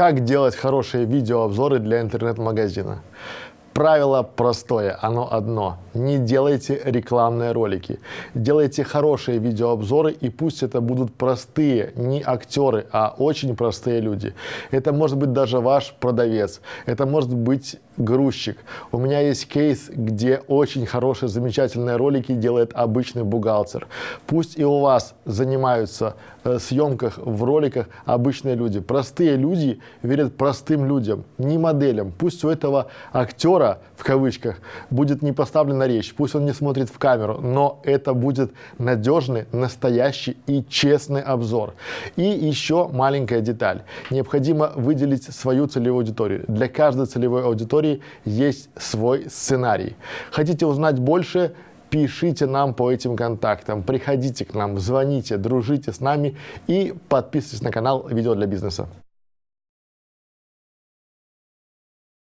Как делать хорошие видеообзоры для интернет-магазина? Правило простое, оно одно. Не делайте рекламные ролики. Делайте хорошие видеообзоры, и пусть это будут простые, не актеры, а очень простые люди. Это может быть даже ваш продавец, это может быть грузчик. У меня есть кейс, где очень хорошие, замечательные ролики делает обычный бухгалтер. Пусть и у вас занимаются э, съемках в роликах обычные люди. Простые люди верят простым людям, не моделям. Пусть у этого актера, в кавычках, будет не поставлена речь, пусть он не смотрит в камеру, но это будет надежный, настоящий и честный обзор. И еще маленькая деталь. Необходимо выделить свою целевую аудиторию. Для каждой целевой аудитории есть свой сценарий. Хотите узнать больше? Пишите нам по этим контактам, приходите к нам, звоните, дружите с нами и подписывайтесь на канал «Видео для бизнеса».